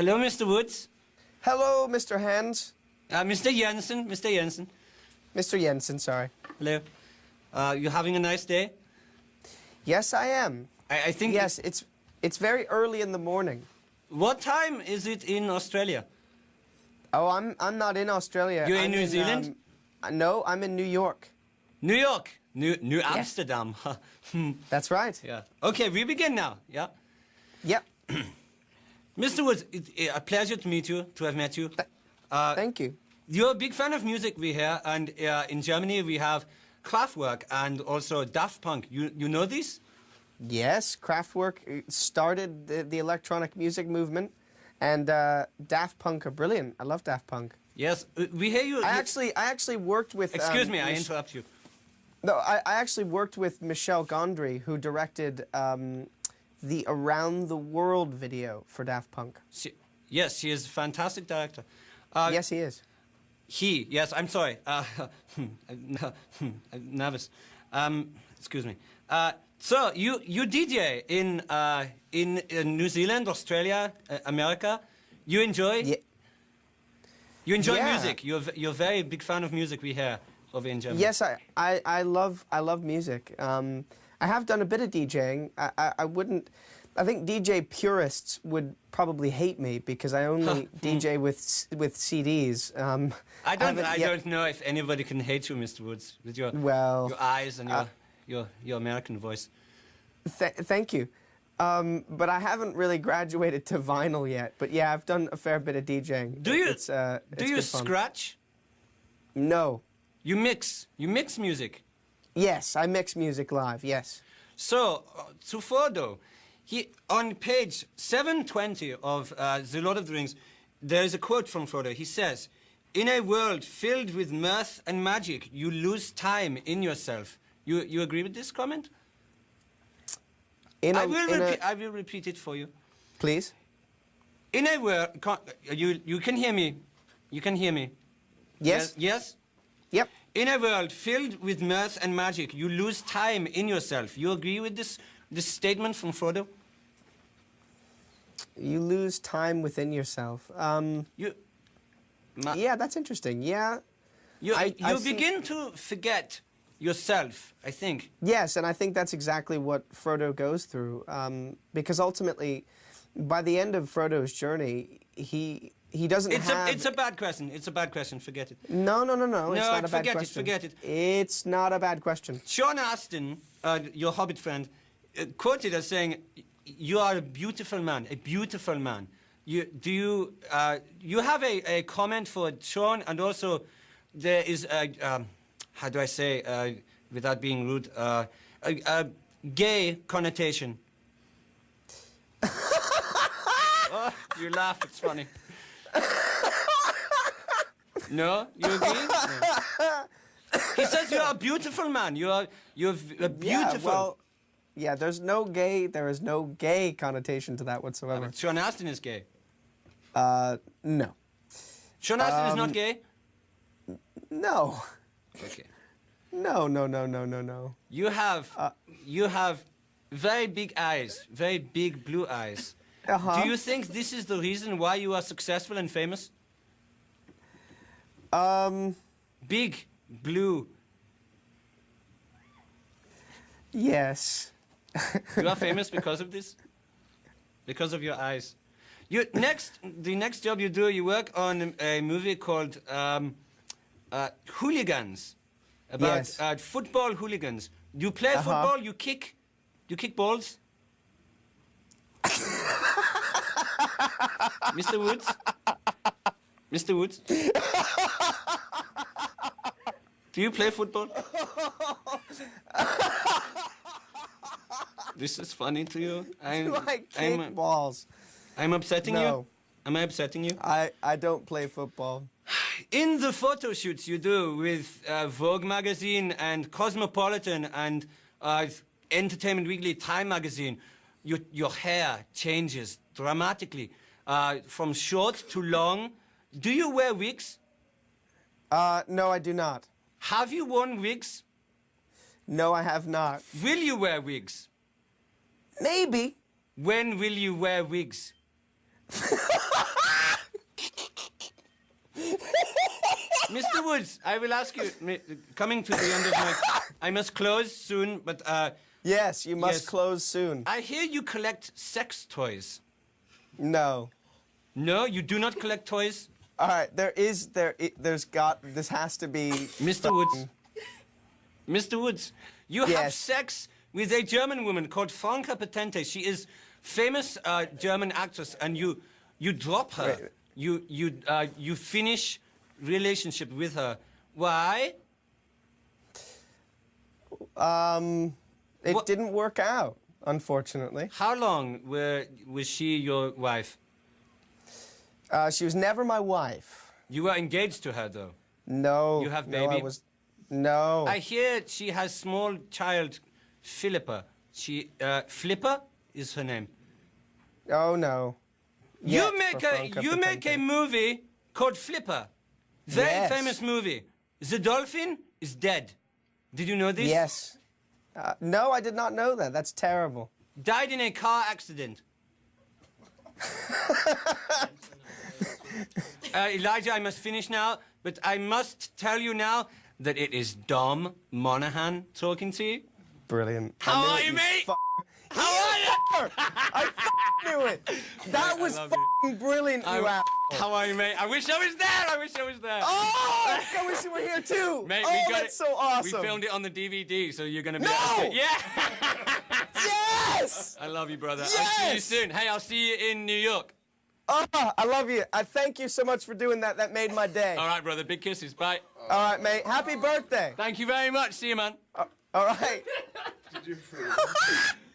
Hello, Mr. Woods. Hello, Mr. Hans. Uh, Mr. Jensen. Mr. Jensen. Mr. Jensen, sorry. Hello. Uh, you having a nice day? Yes, I am. I, I think. Yes, it's it's very early in the morning. What time is it in Australia? Oh, I'm I'm not in Australia. You're in I'm New Zealand? um, no, I'm in New York. New York. New New Amsterdam. Hmm. That's right. yeah. Okay, we begin now. Yeah. Yep. Mr. Woods, it, it, a pleasure to meet you, to have met you. Uh, Thank you. You're a big fan of music, we hear, and uh, in Germany we have Kraftwerk and also Daft Punk. You, you know these? Yes, Kraftwerk uh, started the, the electronic music movement, and uh, Daft Punk are brilliant. I love Daft Punk. Yes, uh, we hear you. I actually I actually worked with. Excuse um, me, I interrupt you. No, I, I actually worked with Michel Gondry, who directed um, the Around the World video for Daft Punk. She, yes, she is a fantastic director. Uh, yes, he is. He, yes, I'm sorry. Uh, I'm nervous. Um, excuse me. Uh, so, you, you DJ in, uh, in, in New Zealand, Australia, uh, America. You enjoy? Yeah. You enjoy Yeah. music. You're, you're a very big fan of music, we hear, over in Germany. Yes, I, I, I love I love music. Um, I have done a bit of DJing. I, I, I wouldn't. I think DJ purists would probably hate me because I only DJ with with CDs. Um, I don't, haven't I yet- don't know if anybody can hate you, Mr. Woods, with your, Well, your eyes and your, uh, your, your American voice. Th- thank you. Um, but I haven't really graduated to vinyl yet. But yeah, I've done a fair bit of DJing. Do you, It's, uh, do it's you scratch? No. You mix. You mix music. Yes, I mix music live. Yes. So, uh, to Frodo, he, on page 720 of uh, The Lord of the Rings, there is a quote from Frodo. He says, In a world filled with mirth and magic, you lose time in yourself. You, you agree with this comment? In I a- will, a- repeat, I will repeat it for you. please. In a world, you, you can hear me. You can hear me. Yes. Yes? Yep. In a world filled with mirth and magic, you lose time in yourself. You agree with this, this statement from Frodo? You lose time within yourself. Um, You, Ma- yeah, that's interesting. Yeah. you, I- you I begin to forget yourself, I think. Yes, and I think that's exactly what Frodo goes through. Um, because ultimately, by the end of Frodo's journey, he he doesn't It's have. a, it's a bad question. It's a bad question. Forget it. no, no, no, no. It's No, not a bad forget it, question. forget it. It's not a bad question. Sean Astin, uh, your Hobbit friend, uh, quoted as saying, "You are a beautiful man, a beautiful man." You do you uh, you have a, a comment for Sean, and also there is a um, how do I say uh, without being rude uh, a, a gay connotation. oh, you laugh. It's funny. No, you agree? No. He says you are a beautiful man. You are you're v- a beautiful. Yeah, well, yeah. There's no gay. There is no gay connotation to that whatsoever. Sean Astin is gay. Uh, no, Sean Astin is not Um, gay. no, Okay. no, no, no, no, no, no. You have Uh, you have very big eyes, very big blue eyes. Uh-huh. Do you think this is the reason why you are successful and famous? Um, Big blue. yes. You are famous because of this. Because of your eyes. You next the next job you do, you work on a movie called um, uh, Hooligans, about Yes. uh, football hooligans. You play Uh-huh. football. You kick. You kick balls. Mr. Woods. Mr. Woods. Do you play football? this is funny to you. I'm, Do I kick I'm, balls? I'm upsetting you. No. Am I upsetting you? I, I don't play football. In the photo shoots you do with uh, Vogue magazine and Cosmopolitan and uh, Entertainment Weekly, Time magazine, your, your hair changes dramatically uh, from short to long. Do you wear wigs? Uh, no, I do not. Have you worn wigs? No, I have not. Will you wear wigs? Maybe. When will you wear wigs? Mr. Woods, I will ask you, coming to the end of my... I must close soon, but... Uh, yes, you must yes. close soon. I hear you collect sex toys. No. No, you do not collect toys, All right, there is there. i there's got. This has to be. Mr. Woods. Mr. Woods, you have sex with a German woman called Franka Potente. She is famous uh, German actress, and you you drop her. Wait. You you uh, you finish relationship with her. Why? Um, it What- didn't work out, unfortunately. How long were, was she your wife? Uh, she was never my wife. You were engaged to her though. No. You have no, I baby? was. No. I hear she has small child, Philippa. She uh, Flipper is her name. oh no. you make a you make a movie called Flipper. Very Yes. famous movie. The dolphin is dead. Did you know this? Yes. Uh, no, I did not know that. That's terrible. Died in a car accident. uh, Elijah, I must finish now, but I must tell you now that it is Dom Monaghan talking to you. Brilliant. How are you, mate? Fu- How are you? I f- knew it. That was love brilliant, you I'm- How are you, mate? I wish I was there. I wish I was there. Oh, I wish you were here too. Mate, oh, we got that's it. so awesome. We filmed it on the DVD, so you're gonna be. No! able Yeah. Yes. I love you, brother. I'll see you soon. Hey, I'll see you in New York. Oh, I love you. I thank you so much for doing that. That made my day. All right, brother. Big kisses. Bye. All right, mate. Happy birthday. Thank you very much. See you, man. Uh, all right. Did you